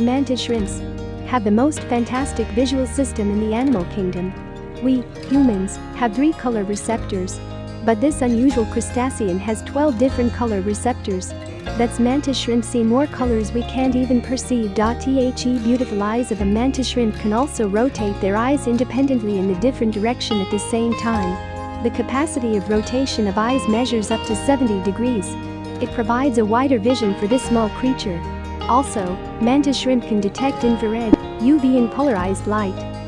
Mantis shrimps have the most fantastic visual system in the animal kingdom. We, humans, have three color receptors. But this unusual crustacean has 12 different color receptors. That's mantis shrimp see more colors we can't even perceive. The beautiful eyes of a mantis shrimp can also rotate their eyes independently in a different direction at the same time. The capacity of rotation of eyes measures up to 70 degrees. It provides a wider vision for this small creature. Also, mantis shrimp can detect infrared, UV and polarized light.